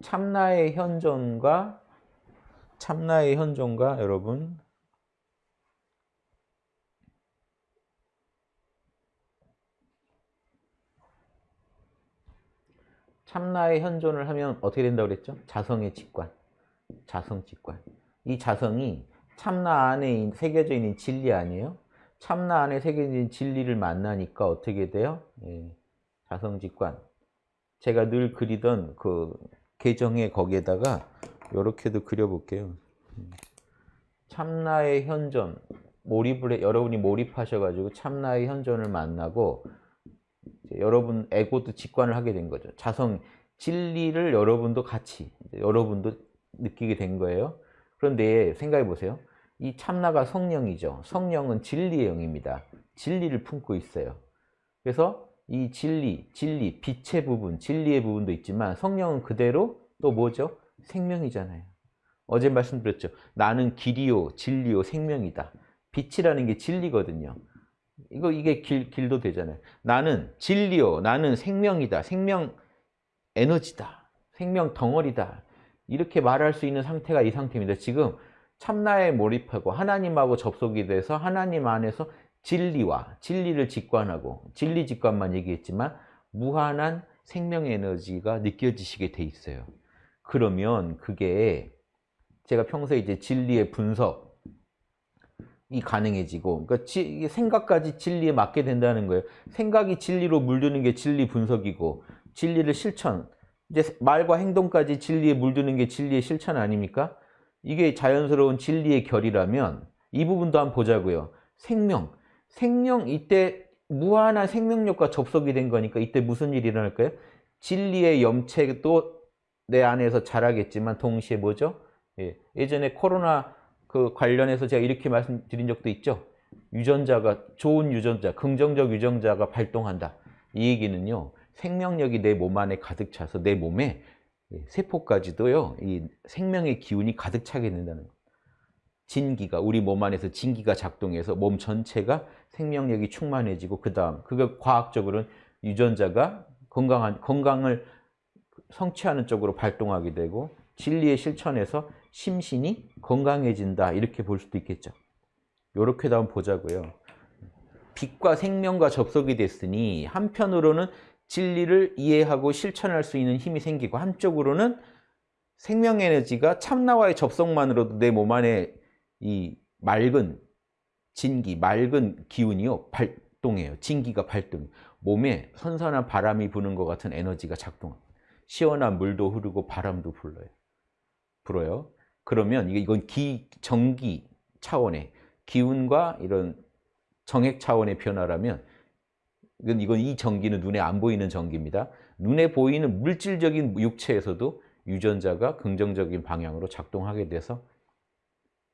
참나의 현존과 참나의 현존과 여러분 참나의 현존을 하면 어떻게 된다고 그랬죠? 자성의 직관. 자성 직관. 이 자성이 참나 안에 새겨져 있는 진리 아니에요? 참나 안에 새겨져 있는 진리를 만나니까 어떻게 돼요? 예, 자성 직관. 제가 늘 그리던 그 계정의 거기에다가 이렇게도 그려볼게요. 참나의 현존. 몰입을 해, 여러분이 몰입하셔가지고 참나의 현존을 만나고 여러분 에고도 직관을 하게 된 거죠. 자성, 진리를 여러분도 같이, 여러분도 느끼게 된 거예요. 그런데 생각해 보세요. 이 참나가 성령이죠. 성령은 진리의 영입니다. 진리를 품고 있어요. 그래서 이 진리, 진리, 빛의 부분, 진리의 부분도 있지만 성령은 그대로 또 뭐죠? 생명이잖아요. 어제 말씀드렸죠. 나는 길이요, 진리요, 생명이다. 빛이라는 게 진리거든요. 이거 이게 길, 길도 되잖아요. 나는 진리요. 나는 생명이다. 생명 에너지다. 생명 덩어리다. 이렇게 말할 수 있는 상태가 이 상태입니다. 지금 참나에 몰입하고 하나님하고 접속이 돼서 하나님 안에서 진리와 진리를 직관하고 진리 직관만 얘기했지만 무한한 생명 에너지가 느껴지시게 돼 있어요. 그러면 그게 제가 평소에 이제 진리의 분석 이 가능해지고 그러니까 지, 생각까지 진리에 맞게 된다는 거예요. 생각이 진리로 물드는 게 진리 분석이고 진리를 실천 이제 말과 행동까지 진리에 물드는 게 진리의 실천 아닙니까? 이게 자연스러운 진리의 결이라면 이 부분도 한번 보자고요. 생명, 생명 이때 무한한 생명력과 접속이 된 거니까 이때 무슨 일이 일어날까요? 진리의 염책도 내 안에서 자라겠지만 동시에 뭐죠? 예, 예전에 코로나 그 관련해서 제가 이렇게 말씀드린 적도 있죠. 유전자가 좋은 유전자, 긍정적 유전자가 발동한다. 이 얘기는요. 생명력이 내 몸 안에 가득 차서 내 몸에 세포까지도요. 이 생명의 기운이 가득 차게 된다는 거. 진기가 우리 몸 안에서 진기가 작동해서 몸 전체가 생명력이 충만해지고 그 다음 그거 과학적으로는 유전자가 건강한 건강을 성취하는 쪽으로 발동하게 되고 진리의 실천에서 심신이 건강해진다 이렇게 볼 수도 있겠죠. 이렇게도 한번 보자고요. 빛과 생명과 접속이 됐으니 한편으로는 진리를 이해하고 실천할 수 있는 힘이 생기고 한쪽으로는 생명 에너지가 참나와의 접속만으로도 내 몸 안에 이 맑은 진기, 맑은 기운이요 발동해요. 진기가 발동. 몸에 선선한 바람이 부는 것 같은 에너지가 작동합니다. 시원한 물도 흐르고 바람도 불러요. 불어요. 그러면 이건 기, 정기 차원의 기운과 이런 정액 차원의 변화라면 이건, 이건 이 전기는 눈에 안 보이는 전기입니다. 눈에 보이는 물질적인 육체에서도 유전자가 긍정적인 방향으로 작동하게 돼서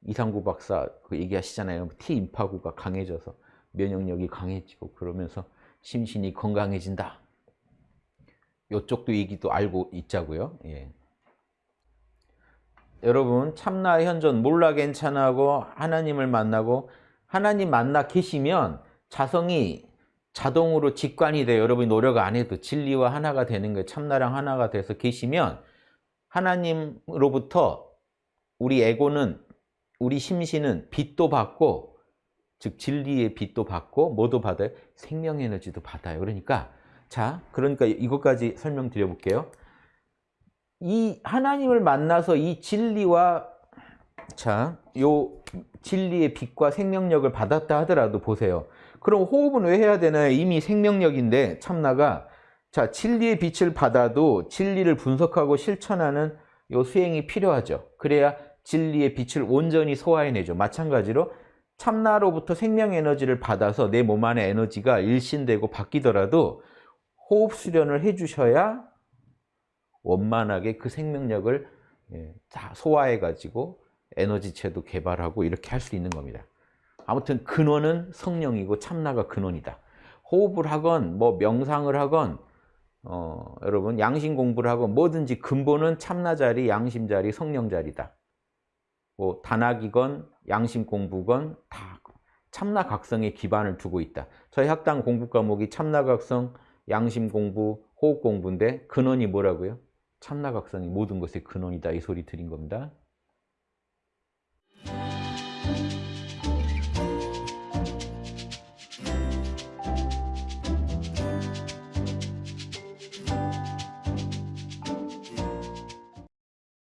이상구 박사 그 얘기하시잖아요. T인파구가 강해져서 면역력이 강해지고 그러면서 심신이 건강해진다. 이쪽도 얘기도 알고 있자고요. 예. 여러분 참나 현존 몰라 괜찮아고 하나님을 만나고 하나님 만나 계시면 자성이 자동으로 직관이 돼요. 여러분이 노력 안 해도 진리와 하나가 되는 거예요. 참나랑 하나가 돼서 계시면 하나님으로부터 우리 에고는 우리 심신은 빛도 받고 즉 진리의 빛도 받고 뭐도 받아요? 생명 에너지도 받아요. 그러니까 자 그러니까 이것까지 설명드려 볼게요. 이 하나님을 만나서 이 진리와 자, 요 진리의 빛과 생명력을 받았다 하더라도 보세요. 그럼 호흡은 왜 해야 되나요? 이미 생명력인데 참나가 자, 진리의 빛을 받아도 진리를 분석하고 실천하는 요 수행이 필요하죠. 그래야 진리의 빛을 온전히 소화해내죠. 마찬가지로 참나로부터 생명 에너지를 받아서 내 몸 안의 에너지가 일신되고 바뀌더라도 호흡 수련을 해주셔야 원만하게 그 생명력을 예, 다 소화해가지고 에너지체도 개발하고 이렇게 할 수 있는 겁니다. 아무튼 근원은 성령이고 참나가 근원이다. 호흡을 하건 뭐 명상을 하건 어, 여러분 양심 공부를 하건 뭐든지 근본은 참나 자리, 양심 자리, 성령 자리다. 뭐 단학이건 양심 공부건 다 참나 각성에 기반을 두고 있다. 저희 학당 공부 과목이 참나 각성, 양심 공부, 호흡 공부인데 근원이 뭐라고요? 참나각성이 모든 것의 근원이다 이 소리 드린 겁니다.